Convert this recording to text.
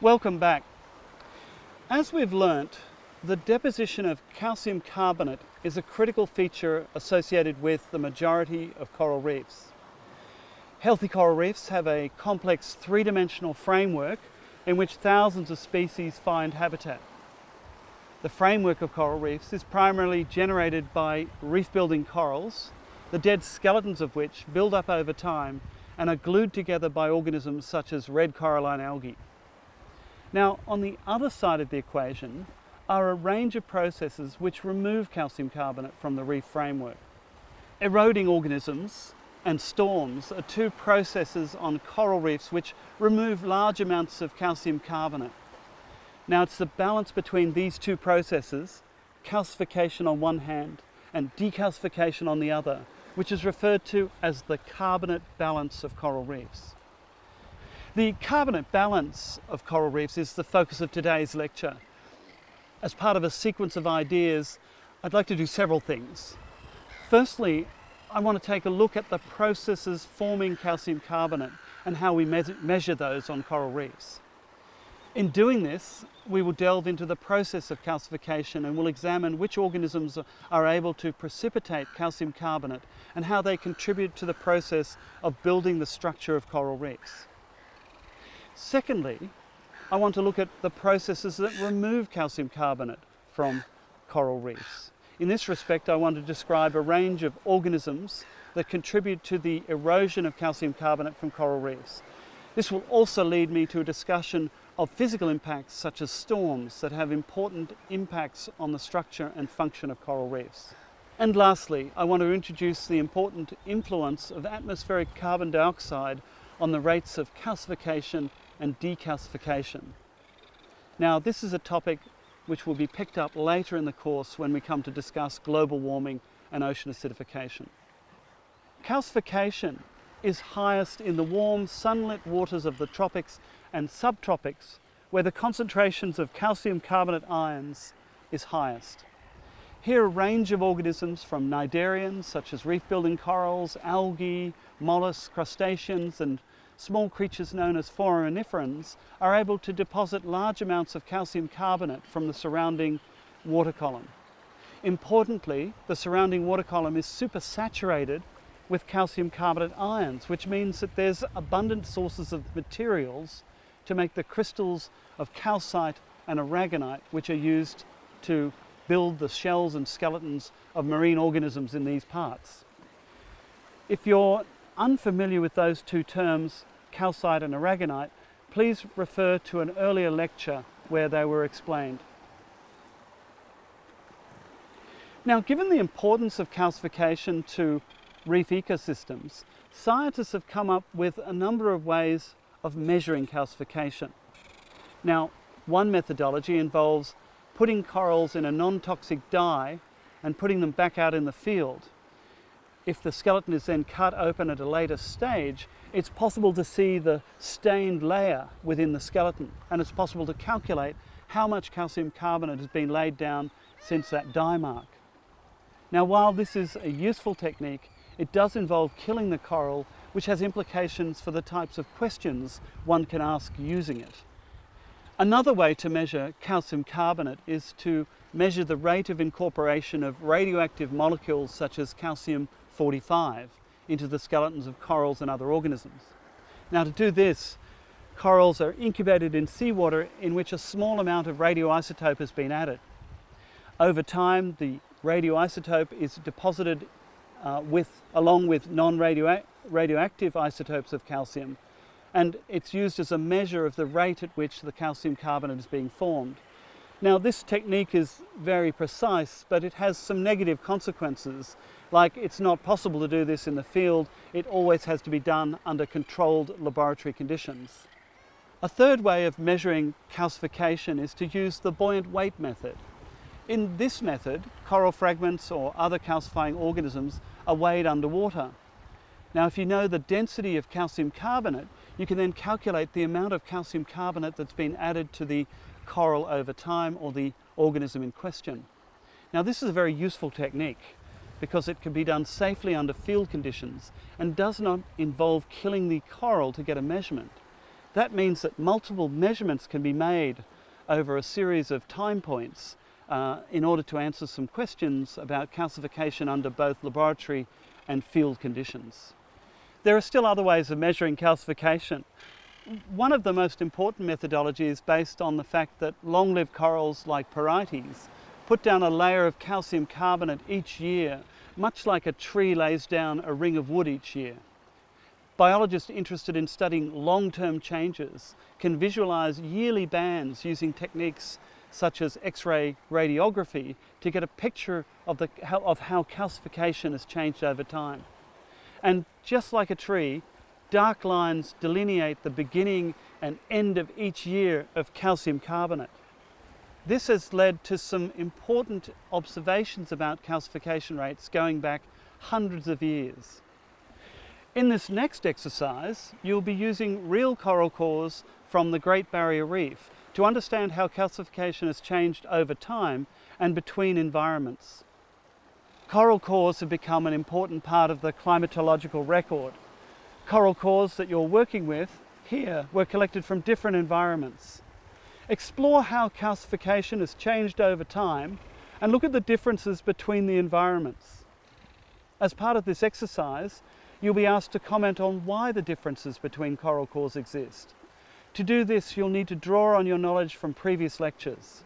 Welcome back. As we've learnt, the deposition of calcium carbonate is a critical feature associated with the majority of coral reefs. Healthy coral reefs have a complex three-dimensional framework in which thousands of species find habitat. The framework of coral reefs is primarily generated by reef-building corals, the dead skeletons of which build up over time and are glued together by organisms such as red coralline algae. Now, on the other side of the equation are a range of processes which remove calcium carbonate from the reef framework. Eroding organisms and storms are two processes on coral reefs which remove large amounts of calcium carbonate. Now it's the balance between these two processes, calcification on one hand and decalcification on the other, which is referred to as the carbonate balance of coral reefs. The carbonate balance of coral reefs is the focus of today's lecture. As part of a sequence of ideas, I'd like to do several things. Firstly, I want to take a look at the processes forming calcium carbonate and how we me measure those on coral reefs. In doing this, we will delve into the process of calcification and will examine which organisms are able to precipitate calcium carbonate and how they contribute to the process of building the structure of coral reefs. Secondly, I want to look at the processes that remove calcium carbonate from coral reefs. In this respect, I want to describe a range of organisms that contribute to the erosion of calcium carbonate from coral reefs. This will also lead me to a discussion of physical impacts such as storms that have important impacts on the structure and function of coral reefs. And lastly, I want to introduce the important influence of atmospheric carbon dioxide on the rates of calcification and decalcification. Now this is a topic which will be picked up later in the course when we come to discuss global warming and ocean acidification. Calcification is highest in the warm sunlit waters of the tropics and subtropics where the concentrations of calcium carbonate ions is highest. Here a range of organisms from cnidarians such as reef-building corals, algae, mollusks, crustaceans and small creatures known as foraminiferans are able to deposit large amounts of calcium carbonate from the surrounding water column. Importantly, the surrounding water column is supersaturated with calcium carbonate ions, which means that there's abundant sources of materials to make the crystals of calcite and aragonite, which are used to build the shells and skeletons of marine organisms in these parts. If you're unfamiliar with those two terms, calcite and aragonite, please refer to an earlier lecture where they were explained. Now, given the importance of calcification to reef ecosystems, scientists have come up with a number of ways of measuring calcification. Now, one methodology involves putting corals in a non-toxic dye and putting them back out in the field if the skeleton is then cut open at a later stage, it's possible to see the stained layer within the skeleton and it's possible to calculate how much calcium carbonate has been laid down since that dye mark. Now while this is a useful technique, it does involve killing the coral which has implications for the types of questions one can ask using it. Another way to measure calcium carbonate is to measure the rate of incorporation of radioactive molecules such as calcium 45 into the skeletons of corals and other organisms. Now to do this, corals are incubated in seawater in which a small amount of radioisotope has been added. Over time, the radioisotope is deposited uh, with, along with non-radioactive isotopes of calcium, and it's used as a measure of the rate at which the calcium carbonate is being formed. Now this technique is very precise, but it has some negative consequences like it's not possible to do this in the field, it always has to be done under controlled laboratory conditions. A third way of measuring calcification is to use the buoyant weight method. In this method, coral fragments or other calcifying organisms are weighed underwater. Now if you know the density of calcium carbonate, you can then calculate the amount of calcium carbonate that's been added to the coral over time or the organism in question. Now this is a very useful technique because it can be done safely under field conditions and does not involve killing the coral to get a measurement. That means that multiple measurements can be made over a series of time points uh, in order to answer some questions about calcification under both laboratory and field conditions. There are still other ways of measuring calcification. One of the most important methodologies is based on the fact that long-lived corals like Porites put down a layer of calcium carbonate each year, much like a tree lays down a ring of wood each year. Biologists interested in studying long-term changes can visualize yearly bands using techniques such as X-ray radiography to get a picture of, the, of how calcification has changed over time. And just like a tree, dark lines delineate the beginning and end of each year of calcium carbonate. This has led to some important observations about calcification rates going back hundreds of years. In this next exercise, you'll be using real coral cores from the Great Barrier Reef to understand how calcification has changed over time and between environments. Coral cores have become an important part of the climatological record. Coral cores that you're working with here were collected from different environments. Explore how calcification has changed over time and look at the differences between the environments. As part of this exercise, you'll be asked to comment on why the differences between coral cores exist. To do this, you'll need to draw on your knowledge from previous lectures.